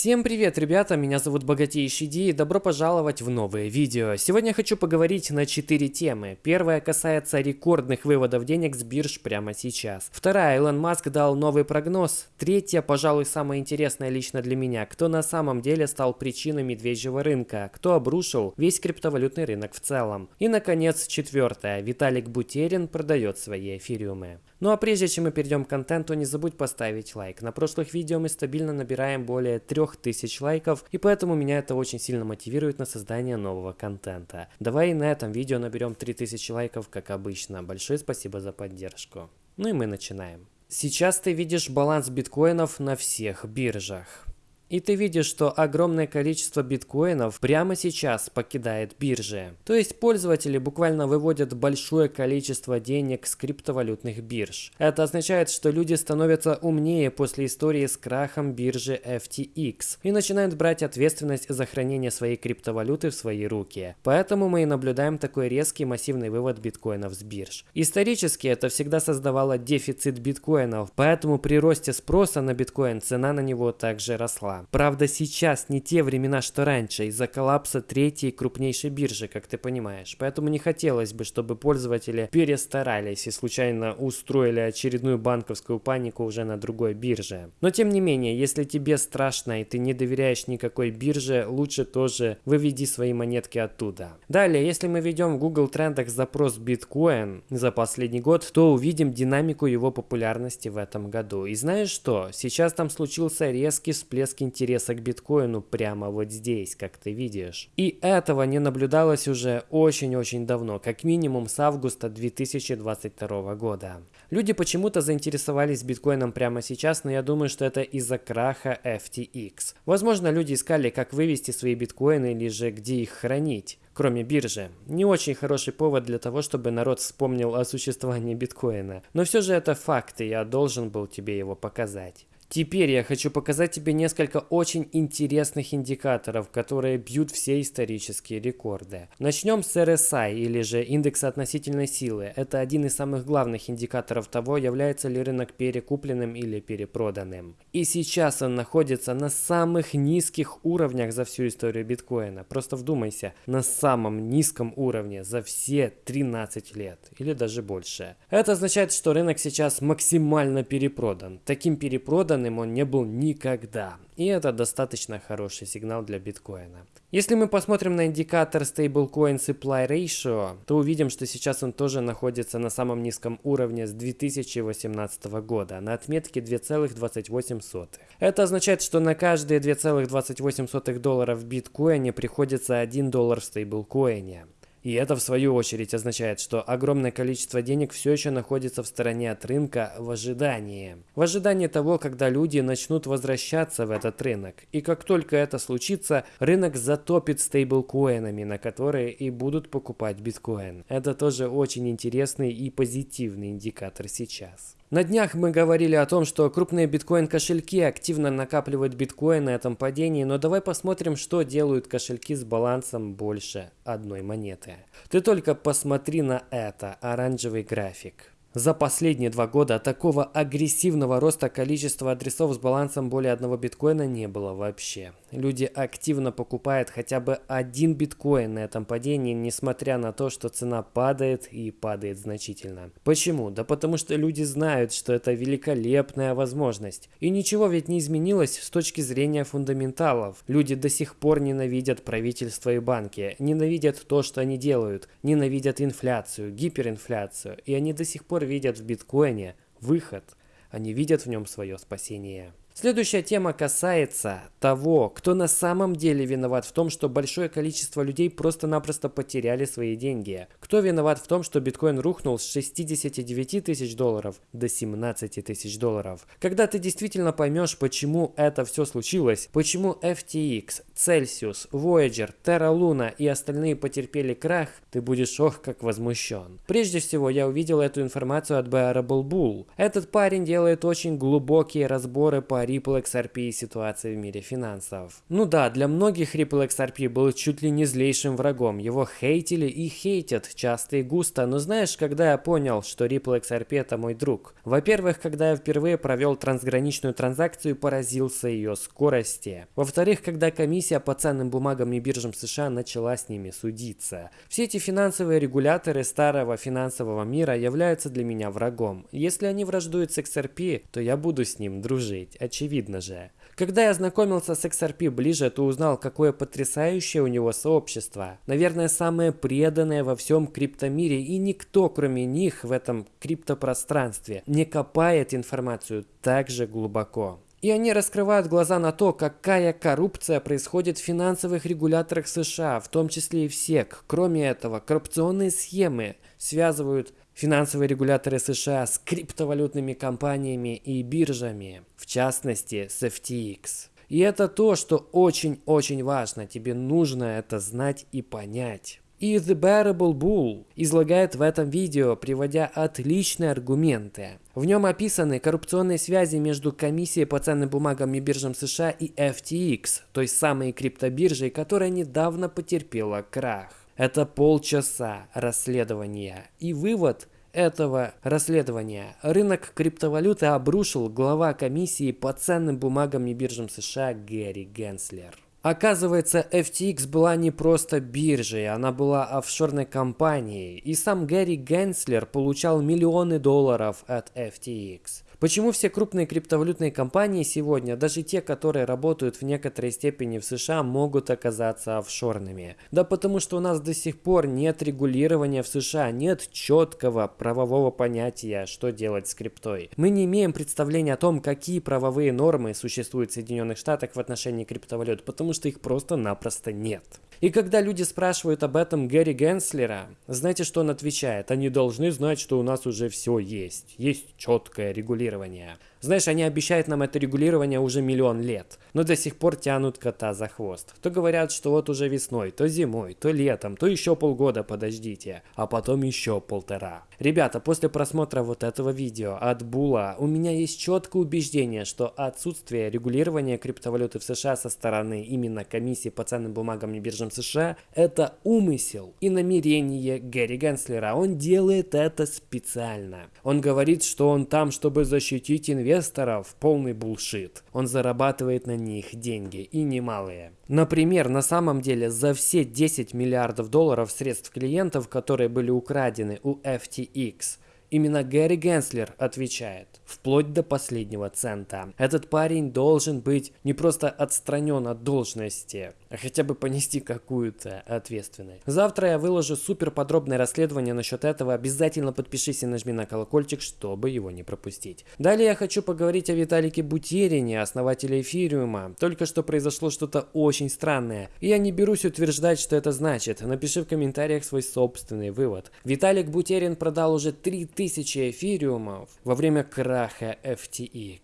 Всем привет, ребята, меня зовут Богатейший Ди и добро пожаловать в новое видео. Сегодня я хочу поговорить на 4 темы. Первая касается рекордных выводов денег с бирж прямо сейчас. Вторая, Илон Маск дал новый прогноз. Третья, пожалуй, самая интересная лично для меня, кто на самом деле стал причиной медвежьего рынка, кто обрушил весь криптовалютный рынок в целом. И, наконец, четвертая, Виталик Бутерин продает свои эфириумы. Ну а прежде чем мы перейдем к контенту, не забудь поставить лайк. На прошлых видео мы стабильно набираем более 3000 лайков, и поэтому меня это очень сильно мотивирует на создание нового контента. Давай на этом видео наберем 3000 лайков, как обычно. Большое спасибо за поддержку. Ну и мы начинаем. Сейчас ты видишь баланс биткоинов на всех биржах. И ты видишь, что огромное количество биткоинов прямо сейчас покидает биржи. То есть пользователи буквально выводят большое количество денег с криптовалютных бирж. Это означает, что люди становятся умнее после истории с крахом биржи FTX и начинают брать ответственность за хранение своей криптовалюты в свои руки. Поэтому мы и наблюдаем такой резкий массивный вывод биткоинов с бирж. Исторически это всегда создавало дефицит биткоинов, поэтому при росте спроса на биткоин цена на него также росла. Правда, сейчас не те времена, что раньше, из-за коллапса третьей крупнейшей биржи, как ты понимаешь. Поэтому не хотелось бы, чтобы пользователи перестарались и случайно устроили очередную банковскую панику уже на другой бирже. Но тем не менее, если тебе страшно и ты не доверяешь никакой бирже, лучше тоже выведи свои монетки оттуда. Далее, если мы ведем в Google трендах запрос биткоин за последний год, то увидим динамику его популярности в этом году. И знаешь что? Сейчас там случился резкий всплеск интереса к биткоину прямо вот здесь, как ты видишь. И этого не наблюдалось уже очень-очень давно, как минимум с августа 2022 года. Люди почему-то заинтересовались биткоином прямо сейчас, но я думаю, что это из-за краха FTX. Возможно, люди искали, как вывести свои биткоины или же где их хранить кроме биржи. Не очень хороший повод для того, чтобы народ вспомнил о существовании биткоина. Но все же это факт, и я должен был тебе его показать. Теперь я хочу показать тебе несколько очень интересных индикаторов, которые бьют все исторические рекорды. Начнем с RSI, или же индекса относительной силы. Это один из самых главных индикаторов того, является ли рынок перекупленным или перепроданным. И сейчас он находится на самых низких уровнях за всю историю биткоина. Просто вдумайся, на самом низком уровне за все 13 лет, или даже больше. Это означает, что рынок сейчас максимально перепродан. Таким перепродан данным он не был никогда. И это достаточно хороший сигнал для биткоина. Если мы посмотрим на индикатор Stablecoin Supply Ratio, то увидим, что сейчас он тоже находится на самом низком уровне с 2018 года, на отметке 2,28. Это означает, что на каждые 2,28 доллара в биткоине приходится 1 доллар в стейблкоине. И это в свою очередь означает, что огромное количество денег все еще находится в стороне от рынка в ожидании. В ожидании того, когда люди начнут возвращаться в этот рынок. И как только это случится, рынок затопит стейблкоинами, на которые и будут покупать биткоин. Это тоже очень интересный и позитивный индикатор сейчас. На днях мы говорили о том, что крупные биткоин-кошельки активно накапливают биткоин на этом падении, но давай посмотрим, что делают кошельки с балансом больше одной монеты. Ты только посмотри на это, оранжевый график. За последние два года такого агрессивного роста количества адресов с балансом более одного биткоина не было вообще. Люди активно покупают хотя бы один биткоин на этом падении, несмотря на то, что цена падает и падает значительно. Почему? Да потому что люди знают, что это великолепная возможность. И ничего ведь не изменилось с точки зрения фундаменталов. Люди до сих пор ненавидят правительство и банки, ненавидят то, что они делают, ненавидят инфляцию, гиперинфляцию, и они до сих пор пор видят в биткоине выход, они видят в нем свое спасение. Следующая тема касается того, кто на самом деле виноват в том, что большое количество людей просто-напросто потеряли свои деньги. Кто виноват в том, что биткоин рухнул с 69 тысяч долларов до 17 тысяч долларов. Когда ты действительно поймешь, почему это все случилось, почему FTX, Celsius, Voyager, Terra Luna и остальные потерпели крах, ты будешь ох как возмущен. Прежде всего, я увидел эту информацию от Bearable Bull. Этот парень делает очень глубокие разборы по Ripple XRP и ситуации в мире финансов. Ну да, для многих Ripple XRP был чуть ли не злейшим врагом. Его хейтили и хейтят часто и густо. Но знаешь, когда я понял, что Ripple XRP это мой друг? Во-первых, когда я впервые провел трансграничную транзакцию поразился ее скорости. Во-вторых, когда комиссия по ценным бумагам и биржам США начала с ними судиться. Все эти финансовые регуляторы старого финансового мира являются для меня врагом. Если они враждуют с XRP, то я буду с ним дружить, очевидно же. Когда я знакомился с XRP ближе, то узнал, какое потрясающее у него сообщество. Наверное, самое преданное во всем криптомире, и никто, кроме них, в этом криптопространстве не копает информацию так же глубоко. И они раскрывают глаза на то, какая коррупция происходит в финансовых регуляторах США, в том числе и в СЕК. Кроме этого, коррупционные схемы связывают финансовые регуляторы США с криптовалютными компаниями и биржами, в частности с FTX. И это то, что очень-очень важно, тебе нужно это знать и понять. И The Bearable Bull излагает в этом видео, приводя отличные аргументы. В нем описаны коррупционные связи между комиссией по ценным бумагам и биржам США и FTX, той самой криптобиржей, которая недавно потерпела крах. Это полчаса расследования. И вывод этого расследования. Рынок криптовалюты обрушил глава комиссии по ценным бумагам и биржам США Гэри Генслер. Оказывается, FTX была не просто биржей, она была офшорной компанией, и сам Гэри Генслер получал миллионы долларов от FTX. Почему все крупные криптовалютные компании сегодня, даже те, которые работают в некоторой степени в США, могут оказаться офшорными? Да потому что у нас до сих пор нет регулирования в США, нет четкого правового понятия, что делать с криптой. Мы не имеем представления о том, какие правовые нормы существуют в Соединенных Штатах в отношении криптовалют, потому что их просто-напросто нет. И когда люди спрашивают об этом Гэри Генслера, знаете, что он отвечает? Они должны знать, что у нас уже все есть. Есть четкое регулирование. Знаешь, они обещают нам это регулирование уже миллион лет, но до сих пор тянут кота за хвост. То говорят, что вот уже весной, то зимой, то летом, то еще полгода подождите, а потом еще полтора. Ребята, после просмотра вот этого видео от Була, у меня есть четкое убеждение, что отсутствие регулирования криптовалюты в США со стороны именно комиссии по ценным бумагам и биржам США – это умысел и намерение Гэри Генслера. Он делает это специально. Он говорит, что он там, чтобы защитить инвесторов, инвесторов полный булшит. Он зарабатывает на них деньги и немалые. Например, на самом деле за все 10 миллиардов долларов средств клиентов, которые были украдены у FTX, Именно Гэри Генслер отвечает, вплоть до последнего цента. Этот парень должен быть не просто отстранен от должности, а хотя бы понести какую-то ответственность. Завтра я выложу супер подробное расследование насчет этого. Обязательно подпишись и нажми на колокольчик, чтобы его не пропустить. Далее я хочу поговорить о Виталике Бутерине, основателе Эфириума. Только что произошло что-то очень странное. И я не берусь утверждать, что это значит. Напиши в комментариях свой собственный вывод. Виталик Бутерин продал уже 3000 тысячи эфириумов во время краха FTX.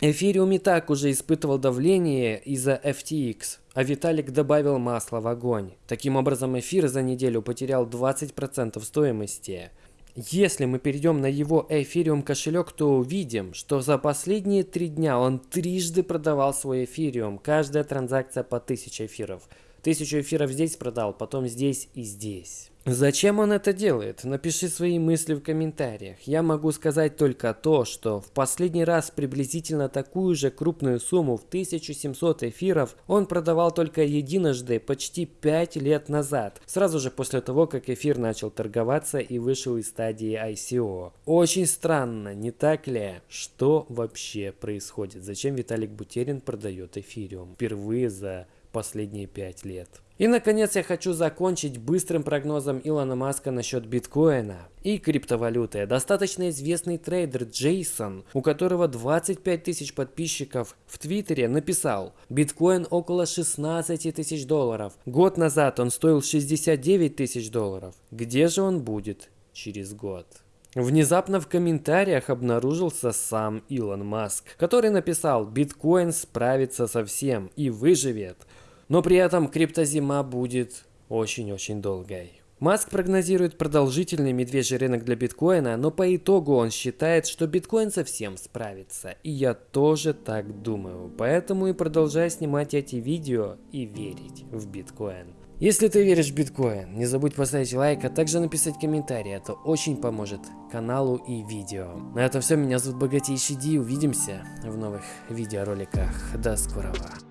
Эфириум и так уже испытывал давление из-за FTX, а Виталик добавил масло в огонь. Таким образом, эфир за неделю потерял 20% стоимости. Если мы перейдем на его эфириум кошелек, то увидим, что за последние три дня он трижды продавал свой эфириум. Каждая транзакция по 1000 эфиров. Тысячу эфиров здесь продал, потом здесь и здесь. Зачем он это делает? Напиши свои мысли в комментариях. Я могу сказать только то, что в последний раз приблизительно такую же крупную сумму в 1700 эфиров он продавал только единожды почти 5 лет назад, сразу же после того, как эфир начал торговаться и вышел из стадии ICO. Очень странно, не так ли? Что вообще происходит? Зачем Виталик Бутерин продает эфириум впервые за последние 5 лет? И, наконец, я хочу закончить быстрым прогнозом Илона Маска насчет биткоина и криптовалюты. Достаточно известный трейдер Джейсон, у которого 25 тысяч подписчиков в Твиттере, написал «Биткоин около 16 тысяч долларов. Год назад он стоил 69 тысяч долларов. Где же он будет через год?» Внезапно в комментариях обнаружился сам Илон Маск, который написал «Биткоин справится со всем и выживет». Но при этом криптозима будет очень-очень долгой. Маск прогнозирует продолжительный медвежий рынок для биткоина, но по итогу он считает, что биткоин совсем справится. И я тоже так думаю, поэтому и продолжаю снимать эти видео и верить в биткоин. Если ты веришь в биткоин, не забудь поставить лайк, а также написать комментарий, это очень поможет каналу и видео. На этом все, меня зовут Богатейший Ди, увидимся в новых видеороликах, до скорого.